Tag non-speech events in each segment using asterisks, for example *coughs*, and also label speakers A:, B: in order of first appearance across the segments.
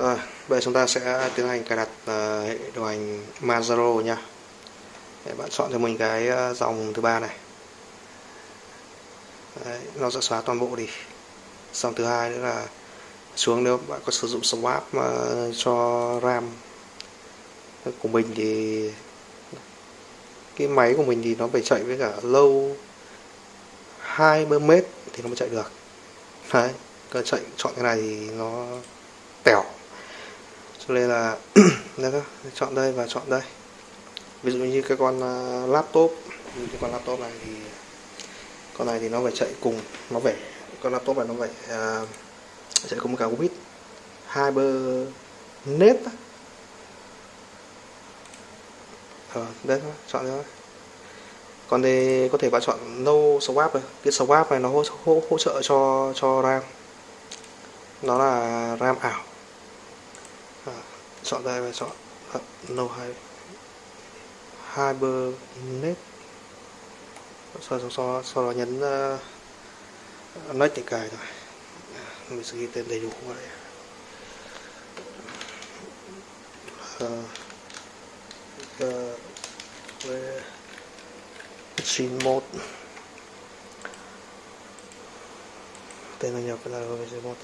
A: Rồi, bây giờ chúng ta sẽ tiến hành cài đặt uh, hệ điều hành Manjaro nha. Để bạn chọn cho mình cái ờ, dòng thứ ba này. Đấy, nó sẽ xóa toàn bộ đi. Dòng thứ hai nữa là xuống nếu bạn có sử dụng swap uh, cho RAM của mình thì cái máy của mình thì nó phải chạy với cả lâu 20 mét thì nó mới chạy được đấy cơ chạy chọn cái này thì nó cho nên là *clears throat* đây chọn đây và chọn đây. Ví dụ như cái con à, laptop như cái con laptop này thì con này thì nó phải chạy cùng nó phải con laptop này nó phải uh, chạy cùng cả Ubit hai bơ nét ờ, đây đó chọn thôi. Còn đây có thể bạn chọn no swap này. Cái swap này nó hỗ, hỗ, hỗ trợ cho cho ram. Nó là ram ảo chọn đây và chọn. À, no hai. Hibernate. Sau sau sau, sau đó nhấn uh, nói để cài rồi mình sẽ ghi tên đầy đủ vào đây. Uh, machine mode tên là nhập là VC mode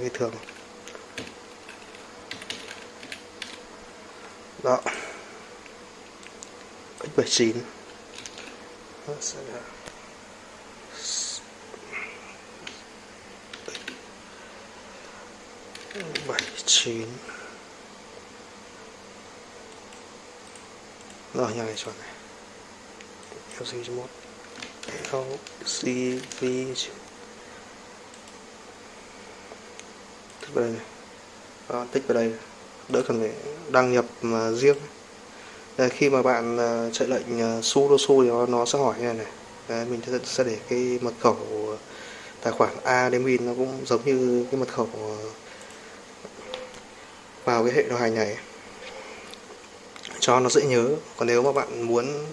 A: cái thường. Đó. X79 nó sẽ là bảy chín. Rồi, nhà này chọn này. LC1 LCV về vào đây đó, tích vào đây đỡ cần phải đăng nhập mà riêng. Đây, khi mà bạn uh, chạy lệnh à, uh, sudo su thì nó, nó sẽ hỏi như này này. Đấy, mình sẽ, sẽ để cái mật khẩu tài khoản admin nó cũng giống như cái mật khẩu à, vào cái hệ điều hành này. Cho nó dễ nhớ còn nếu mà bạn muốn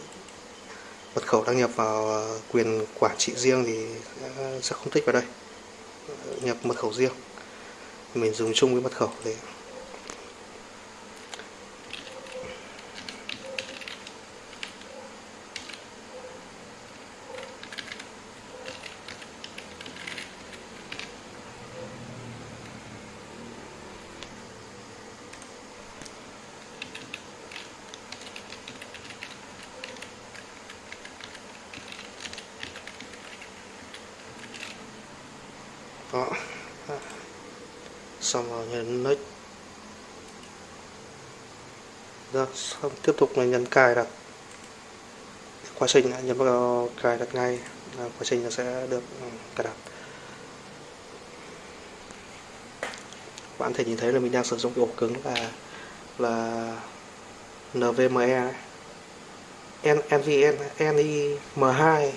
A: mật khẩu đăng nhập vào quyền quản trị riêng thì sẽ không thích vào đây. Nhập mật khẩu riêng mình dùng chung với mật khẩu đấy. đó xong rồi nhấn next rồi dạ, xong, tiếp tục là nhấn cài đặt. Quá trình nhấn vào cài đặt ngay quá trình nó sẽ được ừ, cài đặt. Bạn thể nhìn thấy là mình đang sử dụng cái ổ cứng là là NVMe NVN NIM2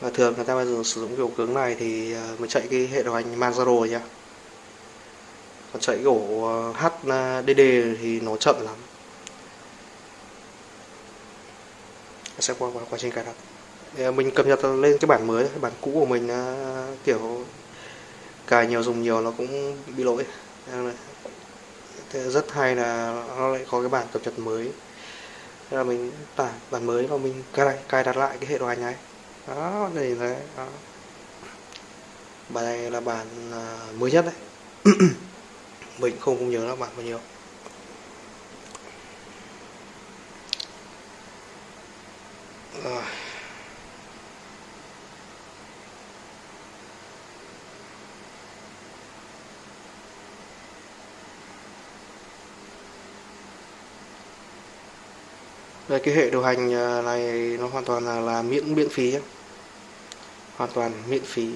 A: và thường người ta bây giờ sử dụng cái ổ cứng này thì ờ, mình chạy cái hệ điều hành Manjaro nhá còn chạy cái ổ ờ, HDD thì nó chậm lắm. Sẽ qua quá, quá trình cài đặt. Ờ, mình cập nhật lên cái bản mới cái bản cũ của mình ờ, kiểu cài nhiều dùng nhiều nó cũng bị lỗi. Thế rất hay là nó lại có cái bản cập nhật mới. Thế là mình tải bản mới và mình cài, cài đặt lại cái hệ điều hành này. Đó đây đấy đó. bài này là bản mới nhất đấy. *clears throat* mình không cũng nhớ là bạn bao nhiêu rồi. Đây cái hệ điều hành à, này nó hoàn toàn là, là miễn miễn phí hoàn toàn miễn phí.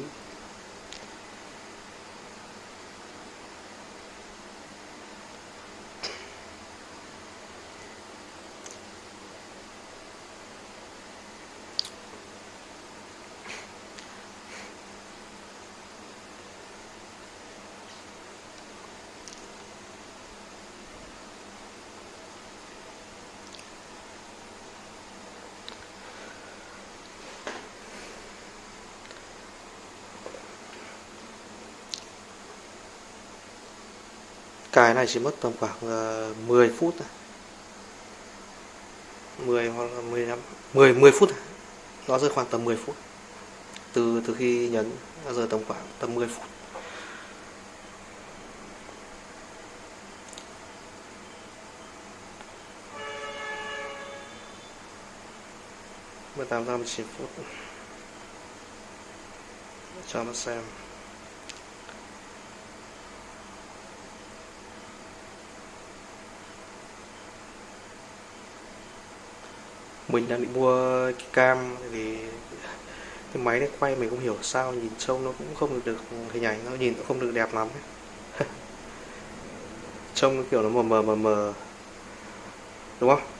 A: Cài này chỉ mất tầm khoảng ờ, 10 phút 10 hoặc là 15 10 10 phút nó rơi khoảng tầm 10 phút. Từ từ khi nhấn nó rơi tầm khoảng tầm 10 phút. mười tám giờ chín phút. Cho nó xem. Mình đang định mua cái cam vì cái máy này quay mình không hiểu sao, nhìn trông nó cũng không được được hình ảnh, nó nhìn cũng không được đẹp lắm *laughs* trông kiểu nó mờ mờ mờ mờ. Đúng không?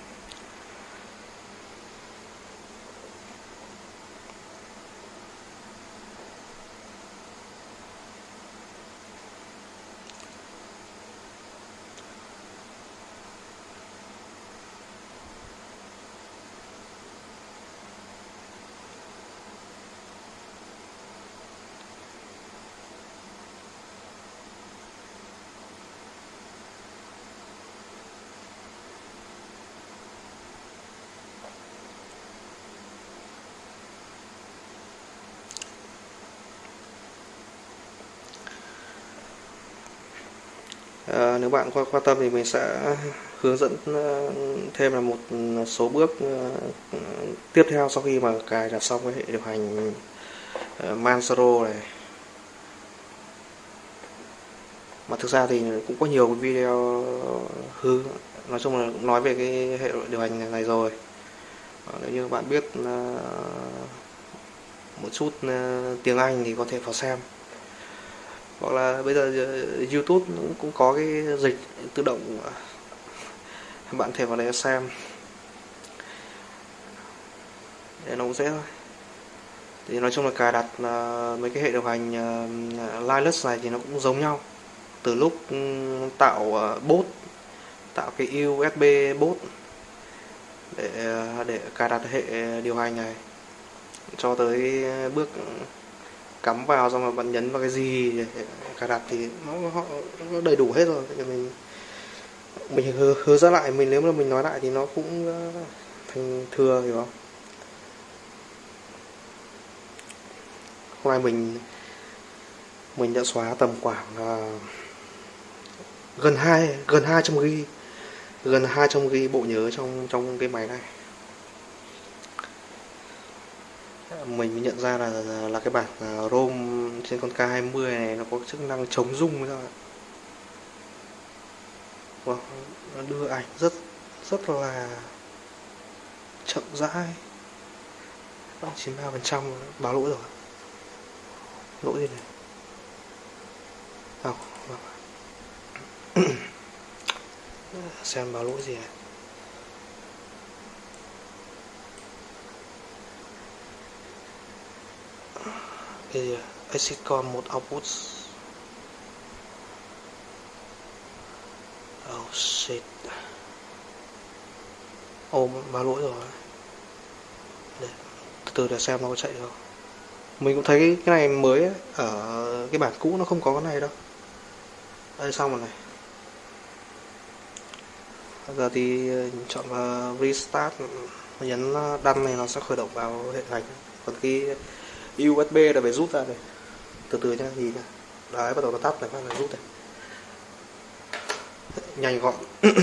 A: À, nếu bạn quan quan tâm thì mình sẽ hướng dẫn ờ, thêm là một số bước ờ, tiếp theo sau khi mà cài đặt xong cái hệ điều hành Manjaro này. Mà thực ra thì cũng có nhiều video hư nói chung là nói về cái hệ điều hành này rồi. Nếu như bạn biết một chút tiếng Anh thì có thể vào xem hoặc là bây giờ ờ, YouTube cũng có cái dịch tự động ờ, bạn thể vào đấy xem. Để nó cũng dễ thôi. Thì nói chung là cài đặt uh, mấy cái hệ điều hành uh, Linux này thì nó cũng giống nhau. Từ lúc ừ, tạo uh, bot tạo cái USB bot để để cài đặt hệ điều hành này cho tới bước ừ, cắm vào xong rồi bạn nhấn vào cái gì để cài đặt thì nó, họ nó đầy đủ hết rồi. Thì mình mình hứa, hứa ra lại mình nếu mà mình nói lại thì nó cũng ờ, thành thừa hiểu không? Hôm nay mình mình đã xóa tầm khoảng uh, gần hai gần hai trăm ghi gần hai trăm ghi bộ nhớ trong trong cái máy này. Mình nhận ra là là cái bản à, ROM trên con K20 này nó có chức năng chống rung ra wow, nó đưa ảnh rất rất là chậm rãi. Bằng 93 phần trăm báo lỗi rồi. Lỗi gì này không *coughs* xem báo lỗi gì này. Cái Exitcon một output oh shit. Ô báo lỗi rồi. Để từ từ để xem nó có chạy không. Mình cũng thấy cái này mới ấy, ở cái bản cũ nó không có cái này đâu. Đây xong rồi này. Giờ thì ờ, chọn vào restart. Nhấn ờ, đăng này nó sẽ khởi động vào hệ hành còn cái USB là phải rút ra này từ từ nhá gì nhá. Đấy bắt đầu nó tắt này, bắt đầu rút này. Nhanh gọn. *coughs*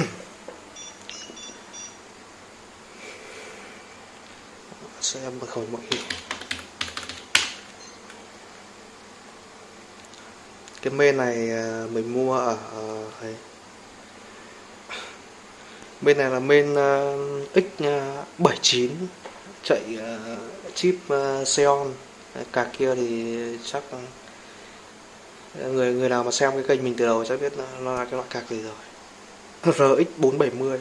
A: Xem mật khẩu mọi khi cái men này à, mình mua ở à, đây. bên này là main à, X79 chạy chip Xeon cà kia thì chắc ờ, người người nào mà xem cái kênh mình từ đầu chắc biết nó là cái loại cạc gì rồi. *laughs* RX470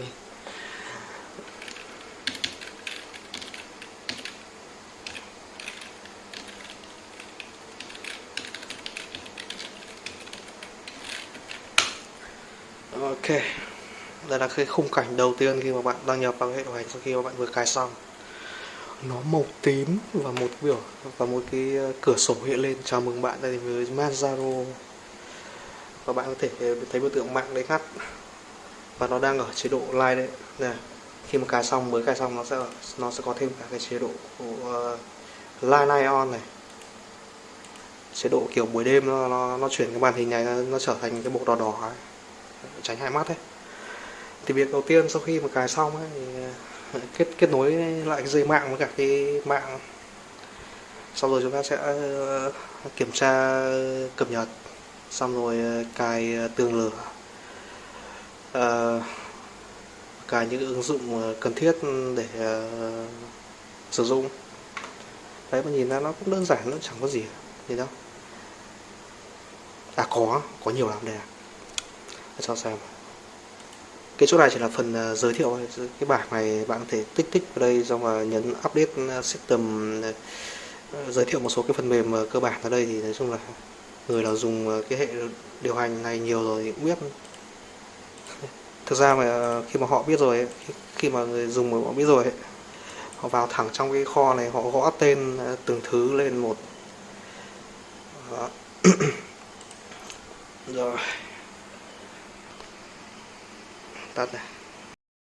A: Ok. Đây là cái khung cảnh đầu tiên khi mà bạn đăng nhập vào hệ điều hành sau khi mà bạn vừa cài xong nó màu tím và một biểu và một cái ờ, cửa sổ hiện lên. Chào mừng bạn đây với Manjaro. Và bạn có thể ờ, thấy biểu tượng mạng đấy ngắt và nó đang ở chế độ live đấy. Này khi mà cài xong mới cài xong nó sẽ nó sẽ có thêm cả cái chế độ của ờ, uh, live night on này. Chế độ kiểu buổi đêm nó nó, nó chuyển cái màn hình này nó trở thành cái bộ đỏ đỏ ấy. tránh hai mắt đấy thì việc đầu tiên sau khi mà cài xong ấy, thì kết kết nối lại cái dây mạng với cả cái mạng. Sau rồi chúng ta sẽ ờ, kiểm tra cập nhật. Xong rồi ờ, cài ờ, tường lửa. À, cài những ứng dụng cần thiết để uh, sử dụng. Đấy mà nhìn ra nó cũng đơn giản nó chẳng có gì gì đâu. À có có nhiều lắm đây à. Cho xem cái chỗ này chỉ là phần ờ, giới thiệu cái bảng này bạn có thể tích tích vào đây xong mà nhấn update ờ, system ờ, giới thiệu một số cái phần mềm cơ bản ở đây thì nói chung là người nào dùng cái hệ điều hành này nhiều rồi thì cũng biết. Thực ra mà khi mà họ biết rồi khi mà người dùng mà họ biết rồi họ vào thẳng trong cái kho này, họ gõ tên từng thứ lên một. *clears throat* Rồi tắt này